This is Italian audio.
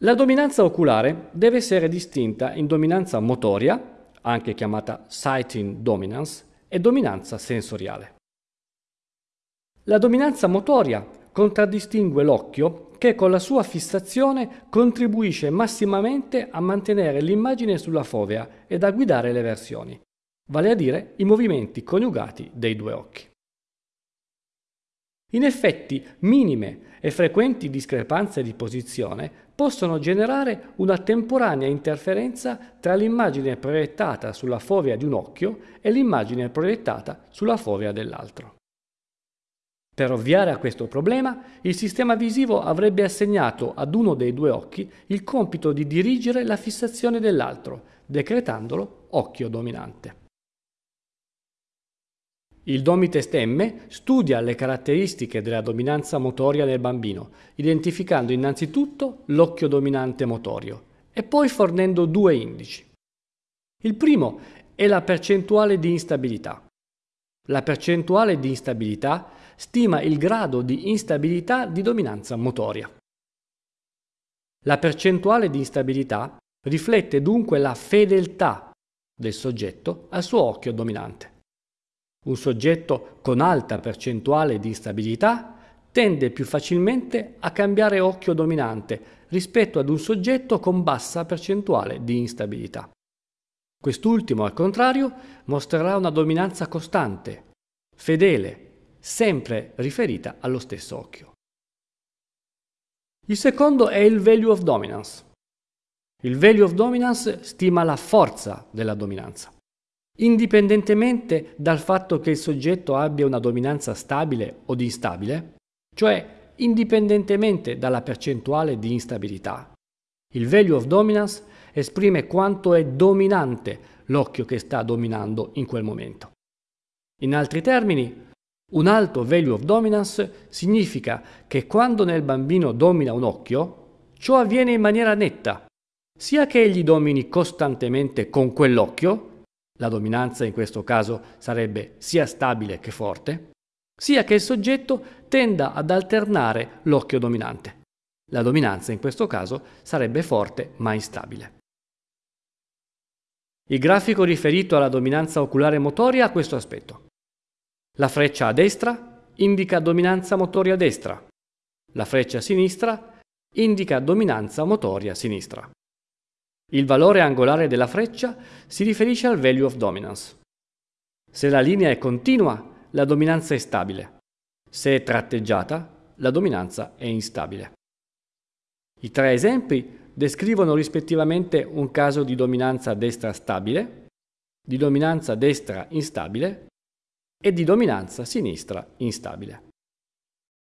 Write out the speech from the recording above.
La dominanza oculare deve essere distinta in dominanza motoria, anche chiamata sighting dominance, e dominanza sensoriale. La dominanza motoria contraddistingue l'occhio che con la sua fissazione contribuisce massimamente a mantenere l'immagine sulla fovea ed a guidare le versioni, vale a dire i movimenti coniugati dei due occhi. In effetti, minime e frequenti discrepanze di posizione possono generare una temporanea interferenza tra l'immagine proiettata sulla fovea di un occhio e l'immagine proiettata sulla fovea dell'altro. Per ovviare a questo problema, il sistema visivo avrebbe assegnato ad uno dei due occhi il compito di dirigere la fissazione dell'altro, decretandolo occhio dominante. Il Domitest M studia le caratteristiche della dominanza motoria nel bambino, identificando innanzitutto l'occhio dominante motorio e poi fornendo due indici. Il primo è la percentuale di instabilità. La percentuale di instabilità stima il grado di instabilità di dominanza motoria. La percentuale di instabilità riflette dunque la fedeltà del soggetto al suo occhio dominante. Un soggetto con alta percentuale di instabilità tende più facilmente a cambiare occhio dominante rispetto ad un soggetto con bassa percentuale di instabilità. Quest'ultimo, al contrario, mostrerà una dominanza costante, fedele, sempre riferita allo stesso occhio. Il secondo è il value of dominance. Il value of dominance stima la forza della dominanza. Indipendentemente dal fatto che il soggetto abbia una dominanza stabile o instabile, cioè indipendentemente dalla percentuale di instabilità, il value of dominance esprime quanto è dominante l'occhio che sta dominando in quel momento. In altri termini, un alto value of dominance significa che quando nel bambino domina un occhio, ciò avviene in maniera netta, sia che egli domini costantemente con quell'occhio, la dominanza in questo caso sarebbe sia stabile che forte, sia che il soggetto tenda ad alternare l'occhio dominante. La dominanza in questo caso sarebbe forte ma instabile. Il grafico riferito alla dominanza oculare motoria ha questo aspetto. La freccia a destra indica dominanza motoria destra. La freccia a sinistra indica dominanza motoria sinistra. Il valore angolare della freccia si riferisce al value of dominance. Se la linea è continua, la dominanza è stabile. Se è tratteggiata, la dominanza è instabile. I tre esempi descrivono rispettivamente un caso di dominanza destra stabile, di dominanza destra instabile e di dominanza sinistra instabile.